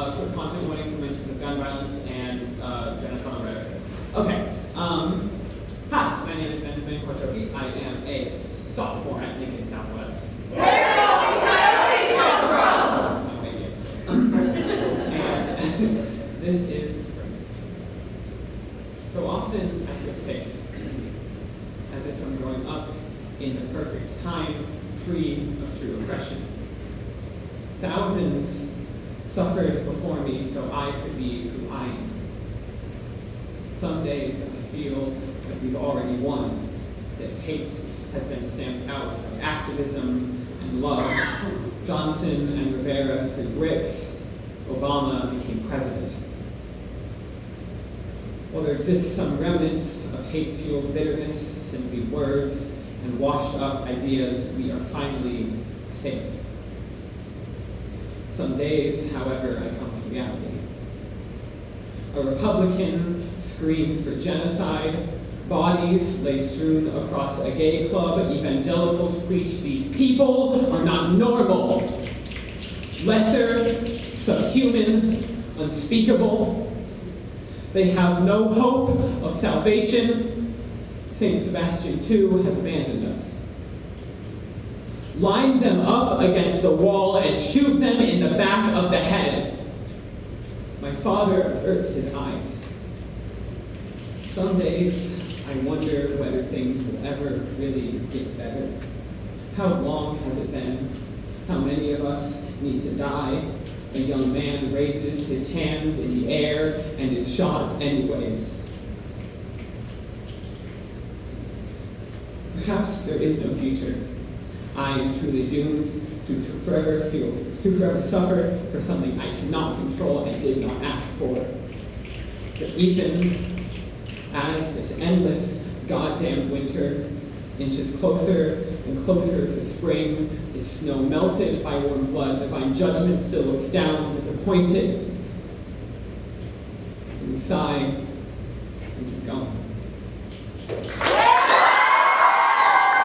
Uh, content warning: Conte to mention the gun violence and uh, genocidal rhetoric. Okay. Um, hi, my name is Benjamin Kortoki. I am a sophomore at Lincoln Southwest. this is springs. So often I feel safe, as if I'm growing up in the perfect time, free of true oppression. Thousands suffered before me so I could be who I am. Some days I feel that we've already won, that hate has been stamped out by activism and love. Johnson and Rivera threw bricks, Obama became president. While there exists some remnants of hate-fueled bitterness, simply words and washed-up ideas, we are finally safe. Some days, however, I come to reality. A Republican screams for genocide, bodies lay strewn across a gay club, evangelicals preach these people are not normal, lesser, subhuman, unspeakable. They have no hope of salvation. St. Sebastian, too, has abandoned us. Line them up against the wall and shoot them in the back of the head. My father averts his eyes. Some days I wonder whether things will ever really get better. How long has it been? How many of us need to die? A young man raises his hands in the air and is shot anyways. Perhaps there is no future. I am truly doomed to, forever feel, to forever suffer for something I cannot control and did not ask for. But even as this endless goddamn winter inches closer and closer to spring, its snow melted by warm blood, divine judgment still looks down, disappointed. And we sigh and keep going.